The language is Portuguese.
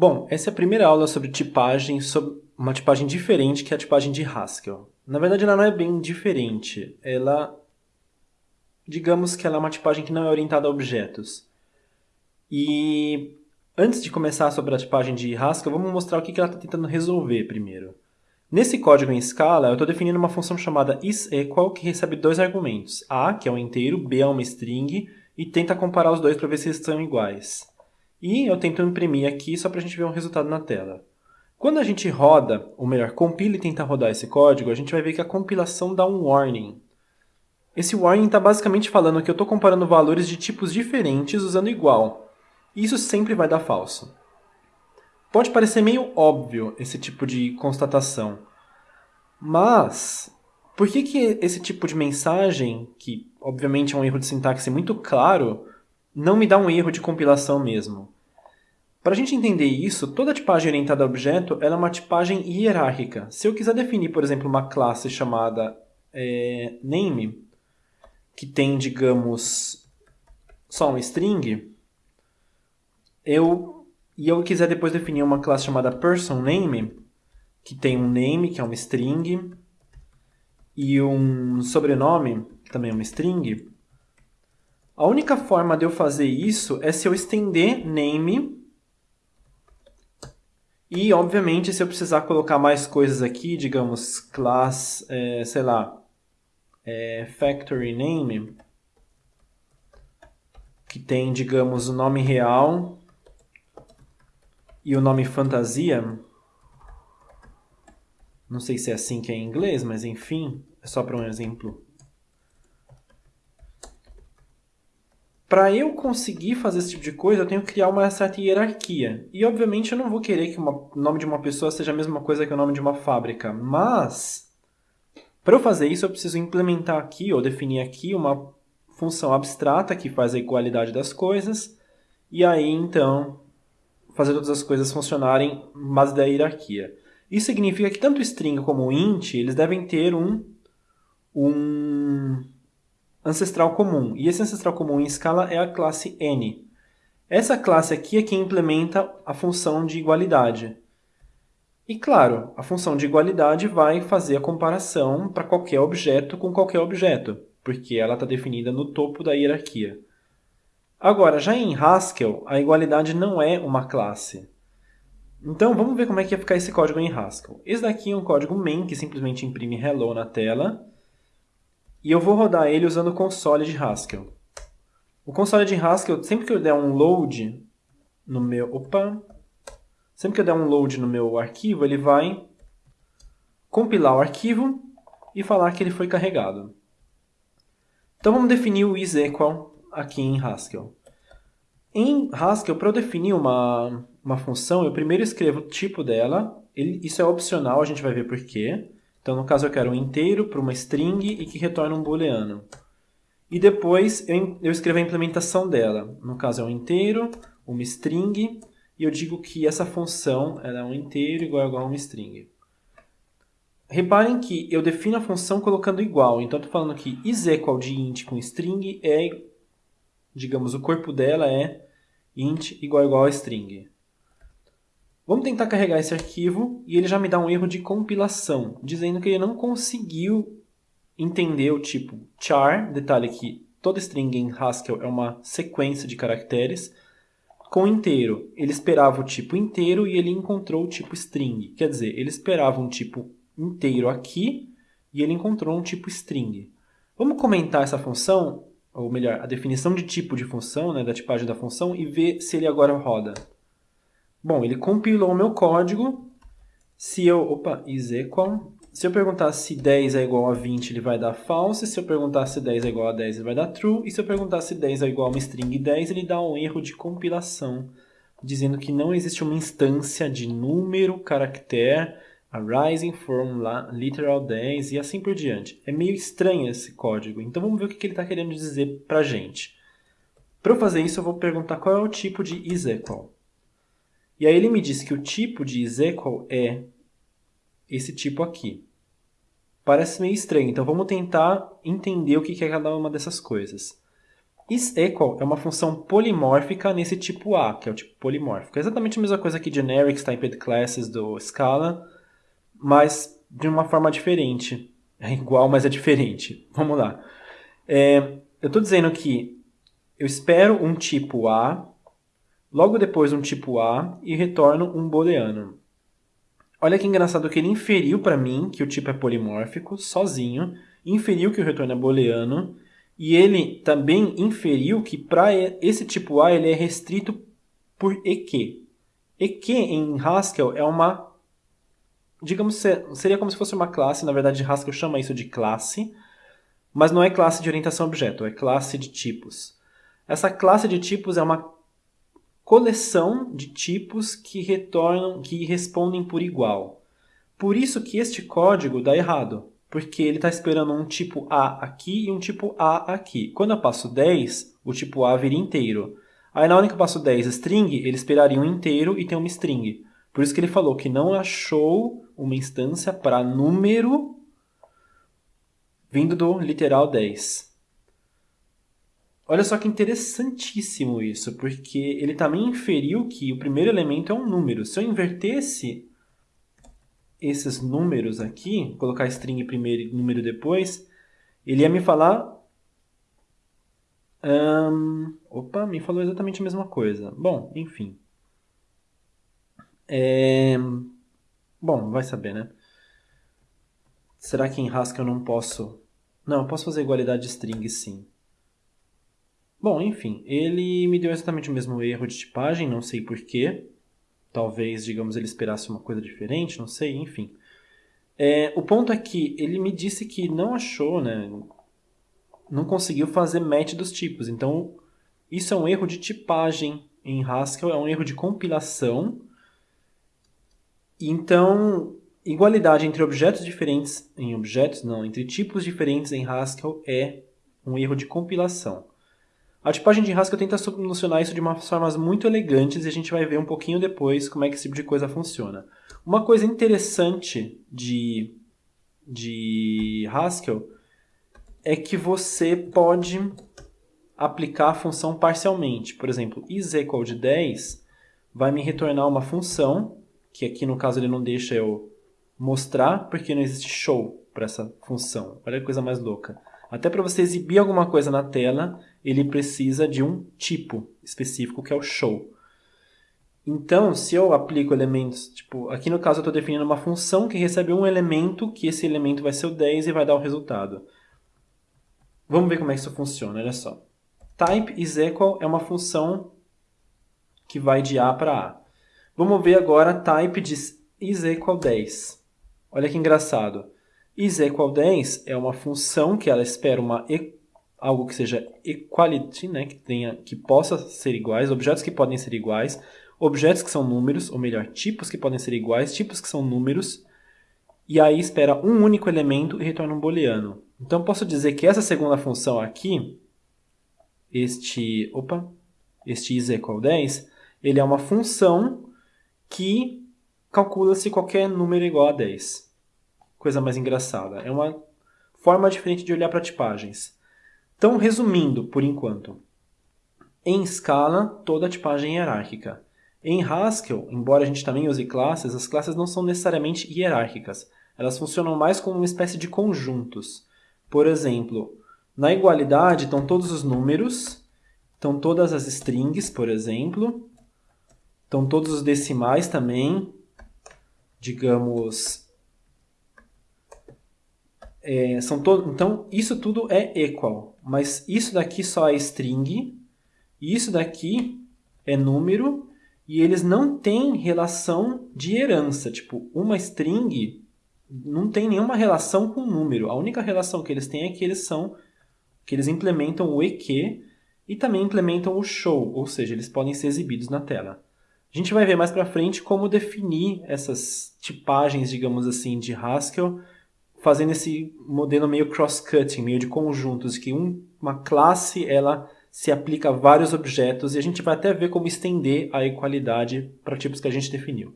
Bom, essa é a primeira aula sobre tipagem, sobre uma tipagem diferente que é a tipagem de Haskell. Na verdade, ela não é bem diferente. Ela, digamos que ela é uma tipagem que não é orientada a objetos. E antes de começar sobre a tipagem de Haskell, vamos mostrar o que ela está tentando resolver primeiro. Nesse código em escala, eu estou definindo uma função chamada isEqual que recebe dois argumentos, a, que é um inteiro, b é uma string, e tenta comparar os dois para ver se eles estão iguais. E eu tento imprimir aqui só para a gente ver um resultado na tela. Quando a gente roda, ou melhor, compila e tenta rodar esse código, a gente vai ver que a compilação dá um warning. Esse warning está basicamente falando que eu estou comparando valores de tipos diferentes usando igual. E isso sempre vai dar falso. Pode parecer meio óbvio esse tipo de constatação, mas por que, que esse tipo de mensagem, que obviamente é um erro de sintaxe muito claro, não me dá um erro de compilação mesmo? Para a gente entender isso, toda tipagem orientada a objeto é uma tipagem hierárquica. Se eu quiser definir, por exemplo, uma classe chamada é, name, que tem, digamos, só um string, eu e eu quiser depois definir uma classe chamada personName, que tem um name, que é uma string, e um sobrenome, que também é uma string, a única forma de eu fazer isso é se eu estender name e, obviamente, se eu precisar colocar mais coisas aqui, digamos, class, é, sei lá, é, factory name, que tem, digamos, o nome real e o nome fantasia, não sei se é assim que é em inglês, mas enfim, é só para um exemplo. Para eu conseguir fazer esse tipo de coisa, eu tenho que criar uma certa hierarquia. E, obviamente, eu não vou querer que o nome de uma pessoa seja a mesma coisa que o nome de uma fábrica. Mas, para eu fazer isso, eu preciso implementar aqui, ou definir aqui, uma função abstrata que faz a igualdade das coisas. E aí, então, fazer todas as coisas funcionarem em base da hierarquia. Isso significa que tanto o string como o int, eles devem ter um, um ancestral comum. E esse ancestral comum em escala é a classe n. Essa classe aqui é que implementa a função de igualdade. E claro, a função de igualdade vai fazer a comparação para qualquer objeto com qualquer objeto, porque ela está definida no topo da hierarquia. Agora, já em Haskell, a igualdade não é uma classe. Então, vamos ver como é que ia ficar esse código em Haskell. Esse daqui é um código main, que simplesmente imprime hello na tela. E eu vou rodar ele usando o console de Haskell. O console de Haskell, sempre que eu der um load no meu... Opa! Sempre que eu der um load no meu arquivo, ele vai compilar o arquivo e falar que ele foi carregado. Então, vamos definir o isEqual aqui em Haskell. Em Haskell, para eu definir uma, uma função, eu primeiro escrevo o tipo dela. Ele, isso é opcional, a gente vai ver por quê. Então, no caso, eu quero um inteiro para uma string e que retorne um booleano. E depois eu, escrevo a implementação dela. No caso, é um inteiro, uma string, e eu digo que essa função é um inteiro igual a, igual a uma string. Reparem que eu defino a função colocando igual. Então, estou falando que isEqual de int com string é digamos, o corpo dela é int igual igual a string. Vamos tentar carregar esse arquivo e ele já me dá um erro de compilação, dizendo que ele não conseguiu entender o tipo char, detalhe que toda string em Haskell é uma sequência de caracteres, com inteiro. Ele esperava o tipo inteiro e ele encontrou o tipo string. Quer dizer, ele esperava um tipo inteiro aqui e ele encontrou um tipo string. Vamos comentar essa função ou melhor, a definição de tipo de função, né, da tipagem da função, e ver se ele agora roda. Bom, ele compilou o meu código. Se eu, opa, is equal. Se eu perguntar se 10 é igual a 20, ele vai dar false. Se eu perguntar se 10 é igual a 10, ele vai dar true. E se eu perguntar se 10 é igual a uma string 10, ele dá um erro de compilação, dizendo que não existe uma instância de número, caractere, arising from literal 10 e assim por diante. É meio estranho esse código, então vamos ver o que ele está querendo dizer para a gente. Para eu fazer isso, eu vou perguntar qual é o tipo de isEqual. E aí ele me diz que o tipo de isEqual é esse tipo aqui. Parece meio estranho, então vamos tentar entender o que é cada uma dessas coisas. isEqual é uma função polimórfica nesse tipo A, que é o tipo polimórfico. É exatamente a mesma coisa que generics, typed classes do Scala, mas de uma forma diferente. É igual, mas é diferente. Vamos lá. É, eu estou dizendo que eu espero um tipo A, logo depois um tipo A e retorno um booleano. Olha que engraçado que ele inferiu para mim que o tipo é polimórfico, sozinho, inferiu que o retorno é booleano, e ele também inferiu que para esse tipo A ele é restrito por EQ. EQ em Haskell é uma, digamos, seria como se fosse uma classe, na verdade Haskell chama isso de classe, mas não é classe de orientação objeto, é classe de tipos. Essa classe de tipos é uma coleção de tipos que retornam, que respondem por igual. Por isso que este código dá errado, porque ele está esperando um tipo A aqui e um tipo A aqui. Quando eu passo 10, o tipo A vira inteiro. Aí na hora que eu passo 10 string, ele esperaria um inteiro e tem uma string. Por isso que ele falou que não achou uma instância para número vindo do literal 10. Olha só que interessantíssimo isso, porque ele também inferiu que o primeiro elemento é um número. Se eu invertesse esses números aqui, colocar string primeiro e número depois, ele ia me falar... Um, opa, me falou exatamente a mesma coisa. Bom, enfim. É, bom, vai saber, né? Será que em Haskell eu não posso... Não, eu posso fazer igualdade de string sim. Bom, enfim, ele me deu exatamente o mesmo erro de tipagem, não sei porquê. Talvez, digamos, ele esperasse uma coisa diferente, não sei, enfim. É, o ponto é que ele me disse que não achou, né, não conseguiu fazer match dos tipos. Então, isso é um erro de tipagem em Haskell, é um erro de compilação. Então, igualdade entre objetos diferentes em objetos, não, entre tipos diferentes em Haskell é um erro de compilação. A tipagem de Haskell tenta solucionar isso de umas formas muito elegantes e a gente vai ver um pouquinho depois como é que esse tipo de coisa funciona. Uma coisa interessante de, de Haskell é que você pode aplicar a função parcialmente. Por exemplo, is equal de 10 vai me retornar uma função, que aqui no caso ele não deixa eu mostrar, porque não existe show para essa função. Olha que coisa mais louca. Até para você exibir alguma coisa na tela, ele precisa de um tipo específico, que é o show. Então, se eu aplico elementos, tipo, aqui no caso eu estou definindo uma função que recebe um elemento, que esse elemento vai ser o 10 e vai dar o resultado. Vamos ver como é que isso funciona, olha só. Type is equal é uma função que vai de A para A. Vamos ver agora type de is equal 10. Olha que engraçado is equal 10 é uma função que ela espera uma algo que seja equality, né, que tenha que possa ser iguais, objetos que podem ser iguais, objetos que são números, ou melhor, tipos que podem ser iguais, tipos que são números, e aí espera um único elemento e retorna um booleano. Então posso dizer que essa segunda função aqui, este, opa, este is equal 10, ele é uma função que calcula se qualquer número é igual a 10 coisa mais engraçada. É uma forma diferente de olhar para tipagens. Então, resumindo, por enquanto. Em Scala, toda tipagem é hierárquica. Em Haskell, embora a gente também use classes, as classes não são necessariamente hierárquicas. Elas funcionam mais como uma espécie de conjuntos. Por exemplo, na igualdade estão todos os números, estão todas as strings, por exemplo, estão todos os decimais também, digamos, é, são to então, isso tudo é equal, mas isso daqui só é string, isso daqui é número, e eles não têm relação de herança. Tipo, uma string não tem nenhuma relação com número. A única relação que eles têm é que eles são que eles implementam o EQ e também implementam o show, ou seja, eles podem ser exibidos na tela. A gente vai ver mais para frente como definir essas tipagens, digamos assim, de Haskell fazendo esse modelo meio cross-cutting, meio de conjuntos, que um, uma classe ela se aplica a vários objetos e a gente vai até ver como estender a equalidade para tipos que a gente definiu.